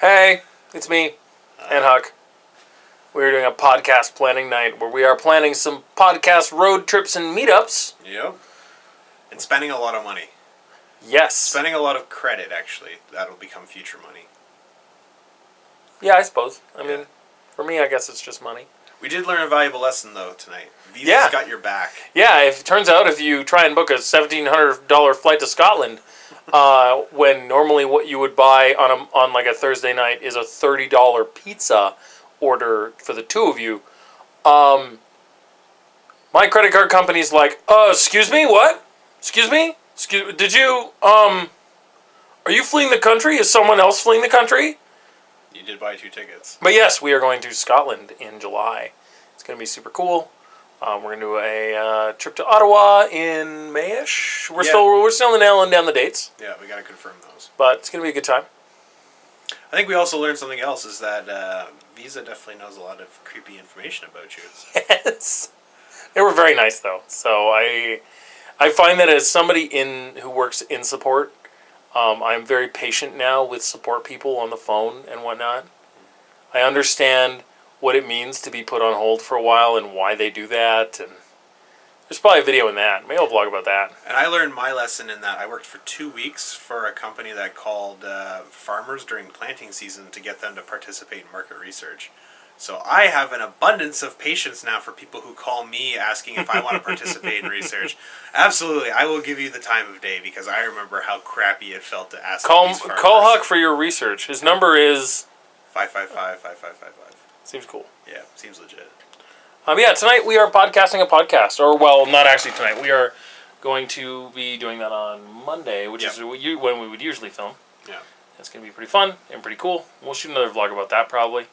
Hey, it's me and Huck. We're doing a podcast planning night where we are planning some podcast road trips and meetups. Yep. And spending a lot of money. Yes. Spending a lot of credit, actually. That'll become future money. Yeah, I suppose. I mean, for me, I guess it's just money. We did learn a valuable lesson, though, tonight. Visa's Yeah. got your back. Yeah, if it turns out if you try and book a seventeen hundred dollar flight to Scotland, uh, when normally what you would buy on a on like a Thursday night is a thirty dollar pizza order for the two of you, um, my credit card company's like, uh, excuse me, what? Excuse me, excuse, did you um, are you fleeing the country? Is someone else fleeing the country? You did buy two tickets. But yes, we are going to Scotland in July. It's going to be super cool. Um, we're going to do a uh, trip to Ottawa in Mayish. We're Yeah. still we're still nailing down the dates, Yeah, we gotta confirm those. but it's going to be a good time. I think we also learned something else is that uh, Visa definitely knows a lot of creepy information about you. Yes, they were very nice though. So I I find that as somebody in who works in support, um, I'm very patient now with support people on the phone and whatnot. I understand what it means to be put on hold for a while and why they do that. And there's probably a video in that. Maybe I'll vlog about that. And I learned my lesson in that I worked for two weeks for a company that called uh, farmers during planting season to get them to participate in market research. So I have an abundance of patience now for people who call me asking if I want to participate in research. Absolutely, I will give you the time of day because I remember how crappy it felt to ask. Call call Huck for your research. His number is Five five five five five five five. Seems cool. Yeah, seems legit. Um, yeah, tonight we are podcasting a podcast, or well, not actually tonight. We are going to be doing that on Monday, which is Yeah. you- when we would usually film. Yeah. It's gonna be pretty fun and pretty cool. We'll shoot another vlog about that probably.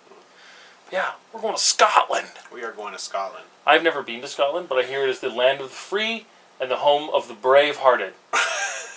Yeah, we're going to Scotland. We are going to Scotland. I've never been to Scotland, but I hear it is the land of the free and the home of the brave-hearted.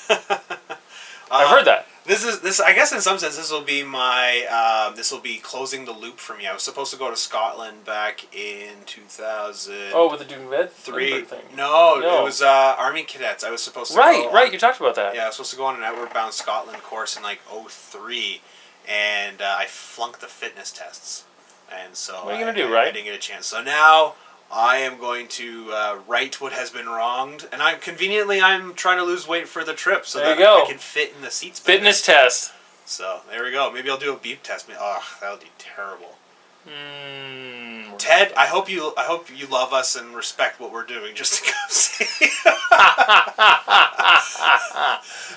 I've heard that. This is this. I guess in some sense, this will be my. Uh, this will be closing the loop for me. I was supposed to go to Scotland back in two thousand. Oh, with the Doom Red three. thing. No, No. it was uh, Army cadets. I was supposed to Right, go right. on- You talked about that. yeah, I was supposed to go on an outward bound Scotland course in like 03, and uh, I flunked the fitness tests, and so What are you gonna do, I- right? I didn't get a chance. So now I am going to uh, right what has been wronged, and I'm conveniently I'm trying to lose weight for the trip so There that go. I can fit in the seats. better. Fitness test. So there we go. Maybe I'll do a beep test. Ugh, that would be terrible. Mm, Ted, I hope you I hope you love us and respect what we're doing just to come see.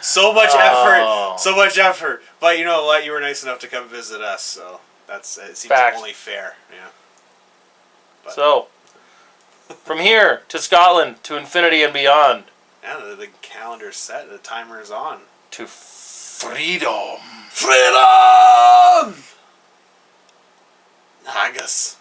so much Oh. effort, so much effort. But you know what? You were nice enough to come visit us, so that's it seems Fact. only fair. Yeah. But- So, from here to Scotland to infinity and beyond Yeah, the, the calendar's set. The timer is on. to freedom. Freedom. Haggis.